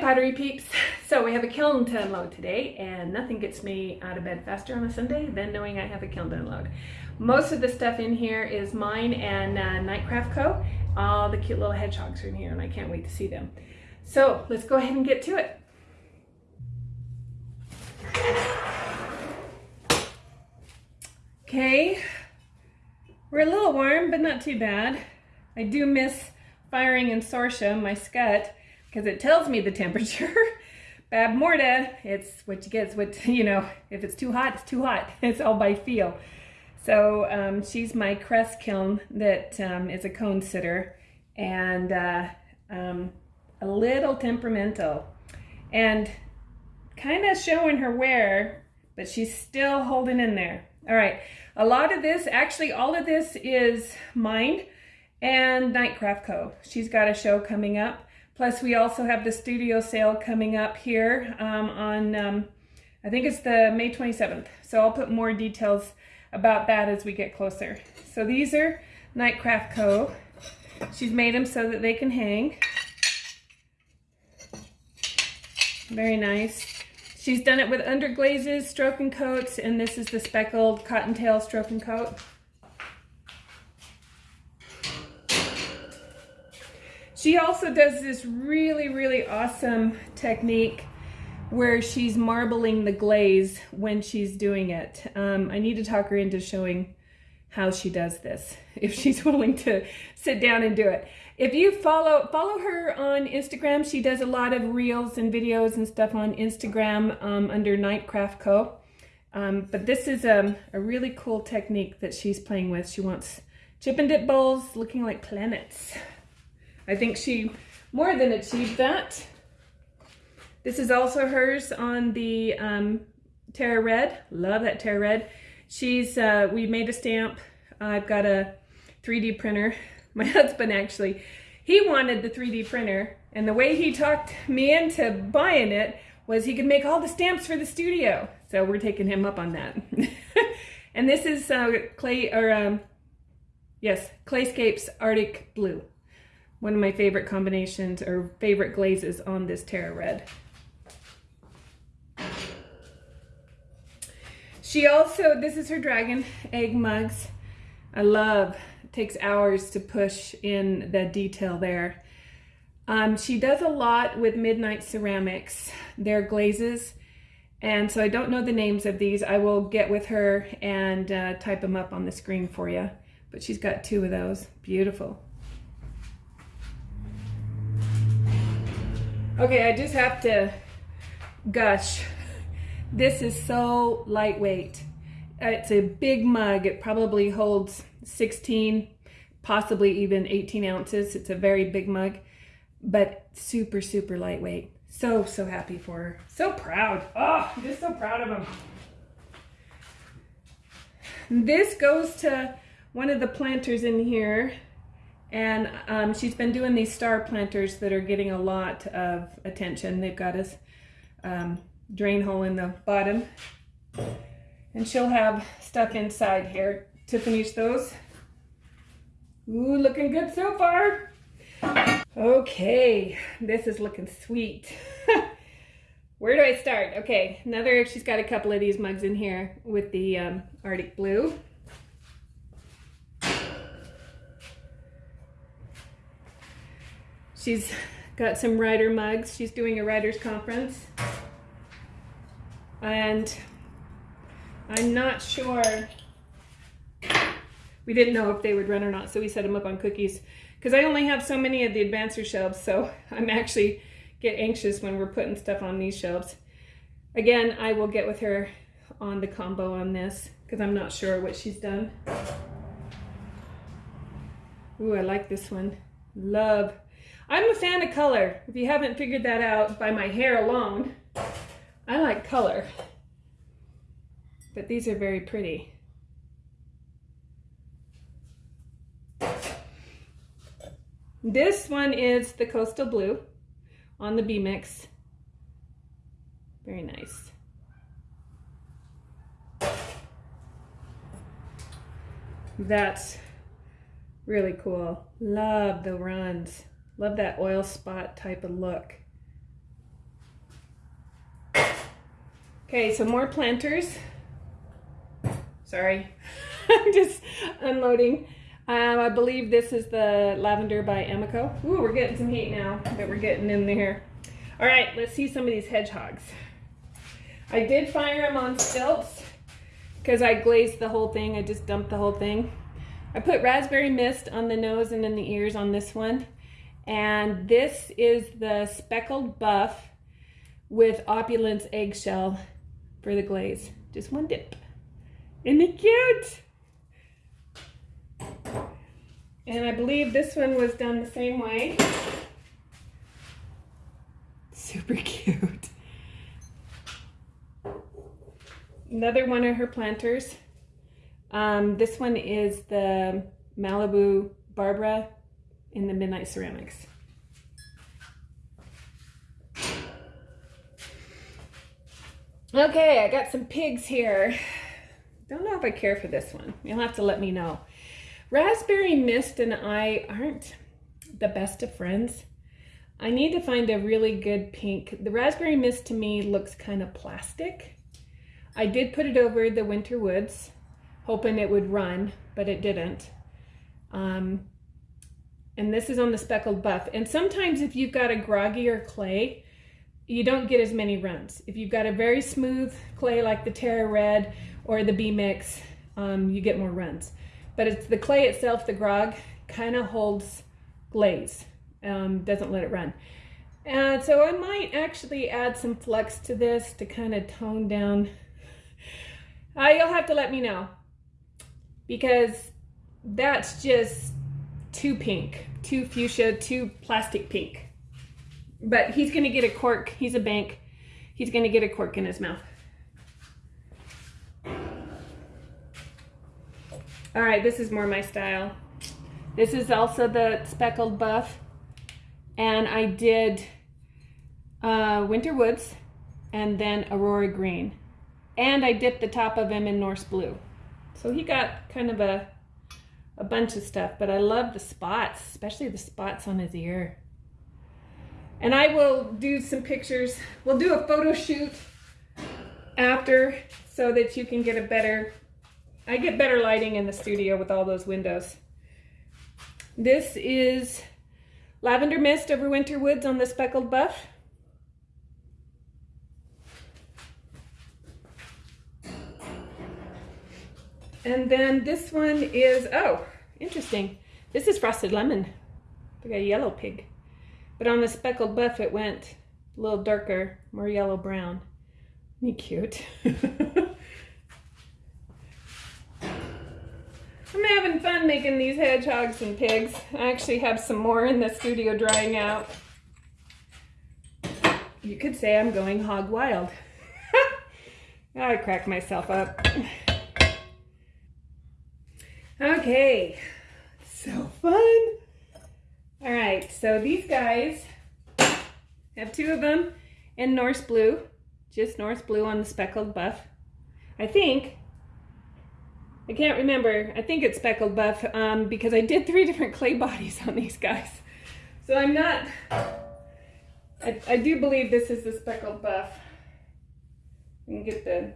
Pottery peeps. So we have a kiln to unload today and nothing gets me out of bed faster on a Sunday than knowing I have a kiln to unload. Most of the stuff in here is mine and uh, Nightcraft Co. All the cute little hedgehogs are in here and I can't wait to see them. So let's go ahead and get to it. Okay, we're a little warm but not too bad. I do miss firing in Sorsha, my Skutt, because it tells me the temperature. Bab Morda, it's what you get, it's what, you know, if it's too hot, it's too hot. It's all by feel. So um, she's my Cress kiln that um, is a cone sitter and uh, um, a little temperamental and kind of showing her wear, but she's still holding in there. All right, a lot of this, actually all of this is mine and Nightcraft Co. She's got a show coming up. Plus, we also have the studio sale coming up here um, on, um, I think it's the May 27th. So I'll put more details about that as we get closer. So these are Nightcraft Co. She's made them so that they can hang. Very nice. She's done it with underglazes, stroke and coats, and this is the speckled cottontail stroke and coat. She also does this really, really awesome technique where she's marbling the glaze when she's doing it. Um, I need to talk her into showing how she does this, if she's willing to sit down and do it. If you follow follow her on Instagram, she does a lot of reels and videos and stuff on Instagram um, under Nightcraft Co. Um, but this is a, um, a really cool technique that she's playing with. She wants chip and dip bowls looking like planets. I think she more than achieved that. This is also hers on the um, Terra Red. Love that Terra Red. She's, uh, we made a stamp. I've got a 3D printer. My husband actually, he wanted the 3D printer and the way he talked me into buying it was he could make all the stamps for the studio. So we're taking him up on that. and this is uh, clay, or um, yes, Clayscapes Arctic Blue one of my favorite combinations or favorite glazes on this Terra Red. She also, this is her dragon egg mugs. I love, it takes hours to push in the detail there. Um, she does a lot with Midnight Ceramics, their glazes. And so I don't know the names of these. I will get with her and uh, type them up on the screen for you. But she's got two of those. Beautiful. Okay, I just have to gush. This is so lightweight. Uh, it's a big mug. It probably holds 16, possibly even 18 ounces. It's a very big mug, but super, super lightweight. So, so happy for her. So proud. Oh, I'm just so proud of him. This goes to one of the planters in here and um, she's been doing these star planters that are getting a lot of attention. They've got a um, drain hole in the bottom. And she'll have stuff inside here to finish those. Ooh, looking good so far. Okay, this is looking sweet. Where do I start? Okay, another, she's got a couple of these mugs in here with the um, Arctic Blue. She's got some writer mugs. She's doing a writer's conference. And I'm not sure. We didn't know if they would run or not, so we set them up on cookies. Because I only have so many of the advancer shelves, so I'm actually get anxious when we're putting stuff on these shelves. Again, I will get with her on the combo on this, because I'm not sure what she's done. Ooh, I like this one. Love I'm a fan of color. If you haven't figured that out by my hair alone, I like color. But these are very pretty. This one is the Coastal Blue on the B-Mix. Very nice. That's really cool. Love the runs. Love that oil spot type of look. Okay, so more planters. Sorry, I'm just unloading. Um, I believe this is the lavender by Emiko. Ooh, we're getting some heat now that we're getting in there. All right, let's see some of these hedgehogs. I did fire them on stilts because I glazed the whole thing. I just dumped the whole thing. I put raspberry mist on the nose and in the ears on this one. And this is the speckled buff with opulence eggshell for the glaze. Just one dip. Isn't it cute? And I believe this one was done the same way. Super cute. Another one of her planters. Um, this one is the Malibu Barbara in the Midnight Ceramics. Okay, I got some pigs here. Don't know if I care for this one. You'll have to let me know. Raspberry Mist and I aren't the best of friends. I need to find a really good pink. The Raspberry Mist to me looks kind of plastic. I did put it over the Winter Woods, hoping it would run, but it didn't. Um, and this is on the speckled buff. And sometimes if you've got a groggier clay, you don't get as many runs. If you've got a very smooth clay like the Terra Red or the B-Mix, um, you get more runs. But it's the clay itself, the grog, kind of holds glaze, um, doesn't let it run. And so I might actually add some flux to this to kind of tone down. Uh, you'll have to let me know because that's just too pink, too fuchsia, too plastic pink. But he's going to get a cork. He's a bank. He's going to get a cork in his mouth. All right, this is more my style. This is also the speckled buff. And I did uh, Winter Woods and then Aurora Green. And I dipped the top of him in Norse Blue. So he got kind of a, a bunch of stuff, but I love the spots, especially the spots on his ear. And I will do some pictures. We'll do a photo shoot after so that you can get a better, I get better lighting in the studio with all those windows. This is Lavender Mist over Winter Woods on the Speckled Buff. And then this one is, oh, interesting. This is Frosted Lemon. Like a yellow pig. But on the speckled buff, it went a little darker, more yellow brown. Isn't cute? I'm having fun making these hedgehogs and pigs. I actually have some more in the studio drying out. You could say I'm going hog wild. I crack myself up. Okay, so fun. All right, so these guys have two of them in Norse blue, just Norse blue on the speckled buff. I think, I can't remember, I think it's speckled buff um, because I did three different clay bodies on these guys. So I'm not, I, I do believe this is the speckled buff. You can get the,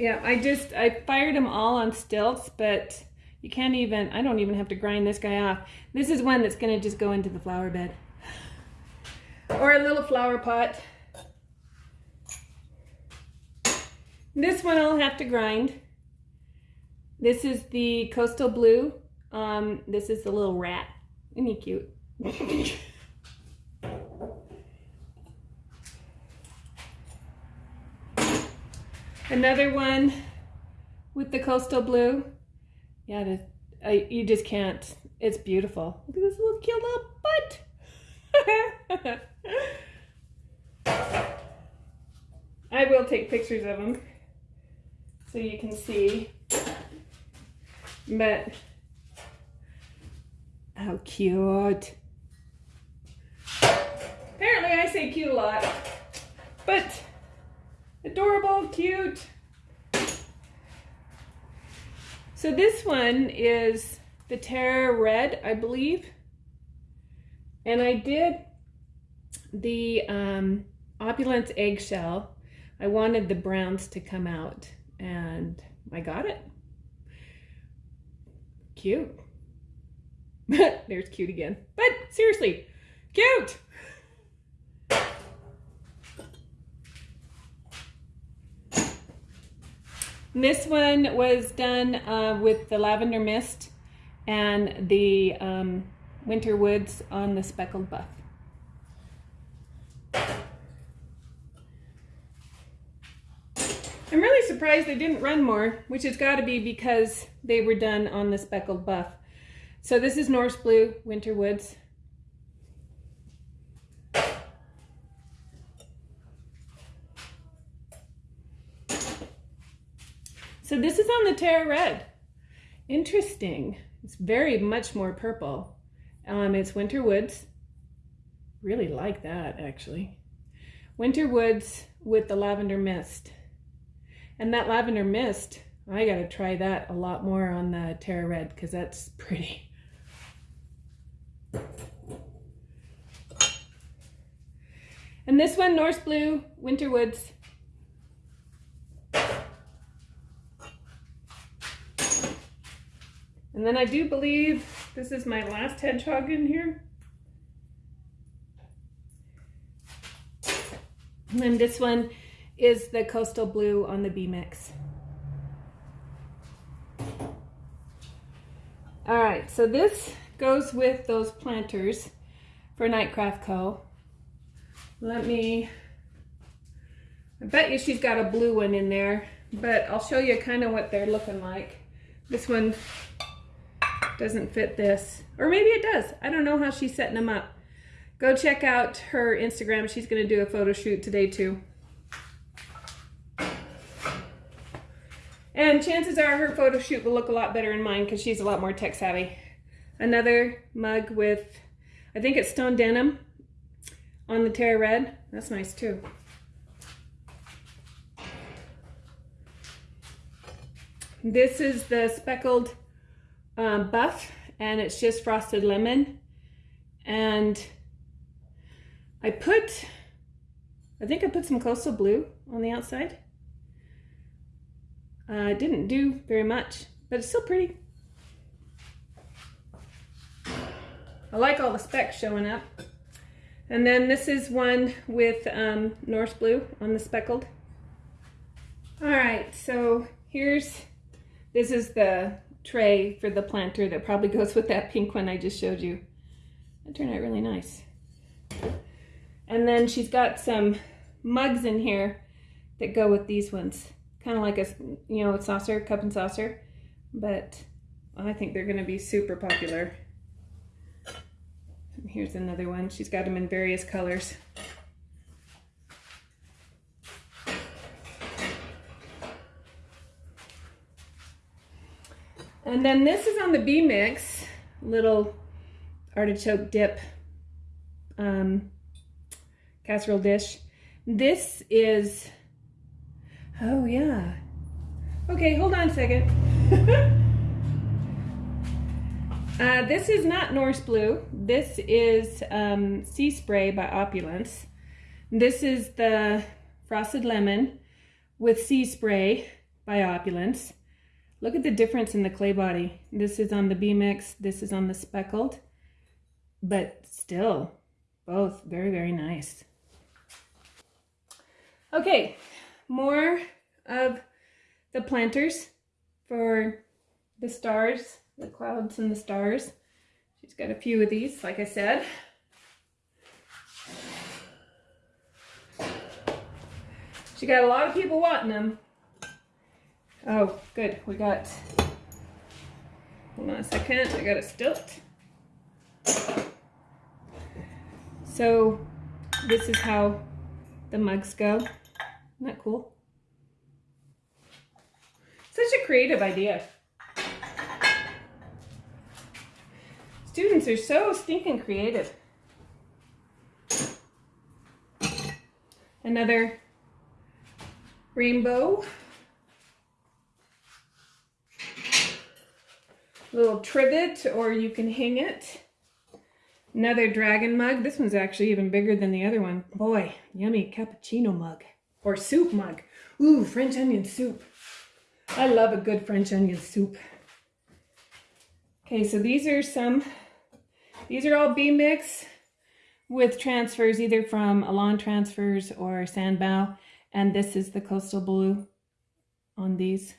yeah, I just, I fired them all on stilts, but you can't even, I don't even have to grind this guy off. This is one that's gonna just go into the flower bed. Or a little flower pot. This one I'll have to grind. This is the Coastal Blue. Um, this is the little rat. Isn't he cute? Another one with the Coastal Blue. Yeah, I, you just can't. It's beautiful. Look at this little cute little butt. I will take pictures of them so you can see. But how cute. Apparently I say cute a lot, but adorable, cute. So this one is the Terra Red, I believe. And I did the um, Opulence eggshell. I wanted the browns to come out and I got it. Cute. There's cute again. But seriously, cute. This one was done uh, with the lavender mist and the um, winter woods on the speckled buff. I'm really surprised they didn't run more, which has got to be because they were done on the speckled buff. So this is Norse Blue Winter Woods. So this is on the Terra Red. Interesting. It's very much more purple. Um, it's Winter Woods. Really like that, actually. Winter Woods with the lavender mist. And that lavender mist, I gotta try that a lot more on the Terra Red because that's pretty. And this one, Norse Blue, Winter Woods. And then I do believe this is my last hedgehog in here. And then this one is the Coastal Blue on the B-Mix. All right, so this goes with those planters for Nightcraft Co. Let me, I bet you she's got a blue one in there, but I'll show you kind of what they're looking like. This one doesn't fit this. Or maybe it does. I don't know how she's setting them up. Go check out her Instagram. She's going to do a photo shoot today too. And chances are her photo shoot will look a lot better in mine because she's a lot more tech savvy. Another mug with, I think it's stone denim on the Terra Red. That's nice too. This is the speckled um, buff and it's just frosted lemon. And I put, I think I put some coastal blue on the outside. Uh, didn't do very much, but it's still pretty. I like all the specks showing up. And then this is one with um, Norse blue on the speckled. All right, so here's, this is the tray for the planter that probably goes with that pink one I just showed you. That turned out really nice. And then she's got some mugs in here that go with these ones. Kind of like a, you know, a saucer, cup and saucer. But I think they're going to be super popular. And here's another one. She's got them in various colors. And then this is on the B-Mix, little artichoke dip um, casserole dish. This is, oh yeah. Okay, hold on a second. uh, this is not Norse Blue. This is um, Sea Spray by Opulence. This is the Frosted Lemon with Sea Spray by Opulence. Look at the difference in the clay body. This is on the B-Mix, this is on the speckled, but still both very, very nice. Okay, more of the planters for the stars, the clouds and the stars. She's got a few of these, like I said. She got a lot of people wanting them. Oh, good. We got, hold on a second. I got a stilt. So this is how the mugs go. Isn't that cool? Such a creative idea. Students are so stinking creative. Another rainbow little trivet or you can hang it. Another dragon mug. This one's actually even bigger than the other one. Boy, yummy cappuccino mug. or soup mug. Ooh, French onion soup. I love a good French onion soup. Okay, so these are some, these are all B-Mix with transfers either from Elan Transfers or Sanbao. And this is the Coastal Blue on these.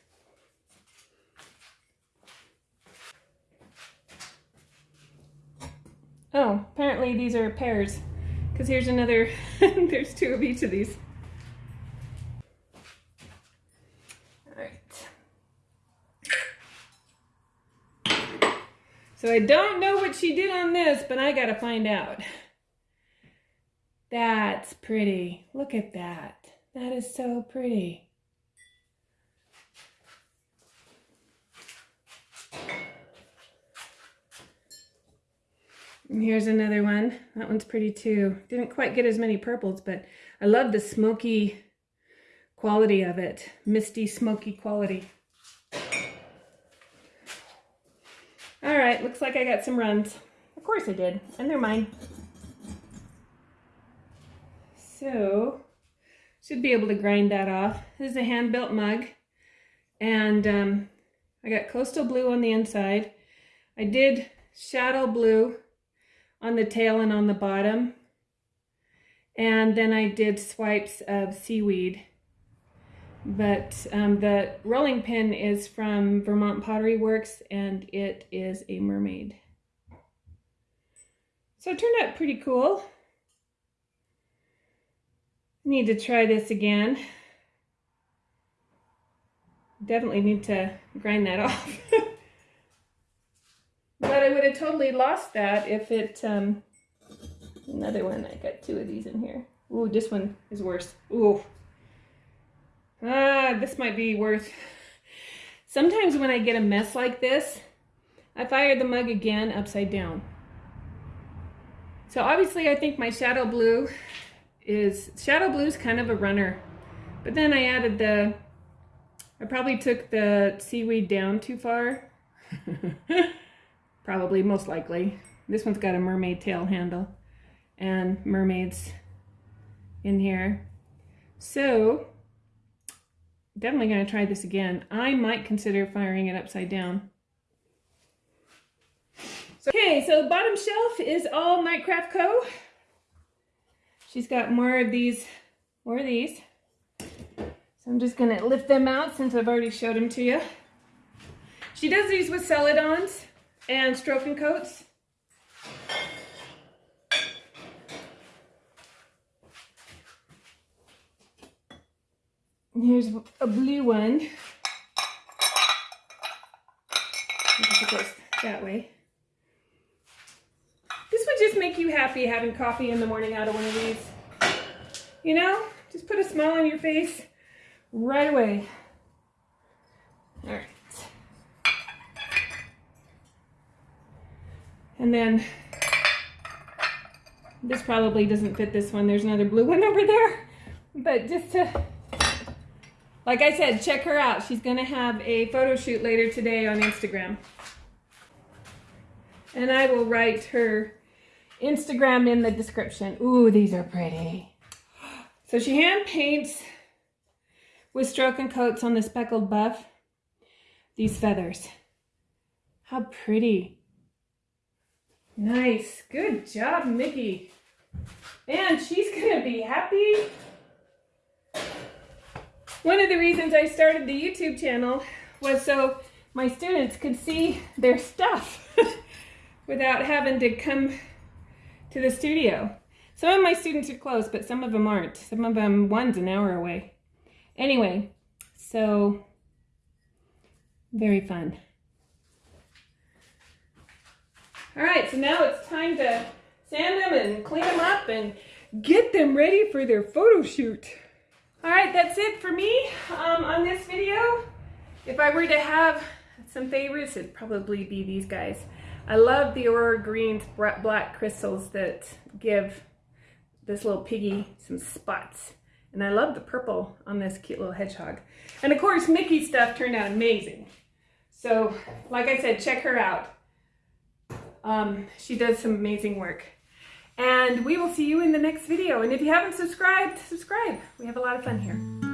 Oh, apparently these are pairs because here's another, there's two of each of these. All right. So I don't know what she did on this, but I gotta find out. That's pretty. Look at that. That is so pretty. And here's another one. That one's pretty too. Didn't quite get as many purples, but I love the smoky quality of it. Misty, smoky quality. All right, looks like I got some runs. Of course I did, and they're mine. So, should be able to grind that off. This is a hand-built mug, and um, I got coastal blue on the inside. I did shadow blue on the tail and on the bottom, and then I did swipes of seaweed but um, the rolling pin is from Vermont Pottery Works and it is a mermaid. So it turned out pretty cool. Need to try this again. Definitely need to grind that off. But I would have totally lost that if it, um, another one, I got two of these in here. Ooh, this one is worse. Ooh. Ah, this might be worth... Sometimes when I get a mess like this, I fire the mug again upside down. So obviously I think my shadow blue is, shadow blue is kind of a runner. But then I added the, I probably took the seaweed down too far. probably, most likely. This one's got a mermaid tail handle and mermaids in here. So definitely going to try this again. I might consider firing it upside down. Okay, so the bottom shelf is all Nightcraft Co. She's got more of these, more of these. So I'm just going to lift them out since I've already showed them to you. She does these with Celadons and Stroke and Coats. Here's a blue one. That way. This would just make you happy having coffee in the morning out of one of these. You know, just put a smile on your face right away. All right. And then this probably doesn't fit this one. There's another blue one over there. But just to like I said, check her out. She's going to have a photo shoot later today on Instagram. And I will write her Instagram in the description. Ooh, these are pretty. So she hand paints with stroke and coats on the speckled buff these feathers. How pretty. Nice. Good job, Mickey. And she's going to be happy one of the reasons I started the YouTube channel was so my students could see their stuff without having to come to the studio. Some of my students are close, but some of them aren't. Some of them, one's an hour away. Anyway, so very fun. All right, so now it's time to sand them and clean them up and get them ready for their photo shoot. All right, that's it for me um, on this video. If I were to have some favorites, it'd probably be these guys. I love the Aurora Greens black crystals that give this little piggy some spots. And I love the purple on this cute little hedgehog. And of course, Mickey's stuff turned out amazing. So, like I said, check her out. Um, she does some amazing work. And we will see you in the next video. And if you haven't subscribed, subscribe. We have a lot of fun here.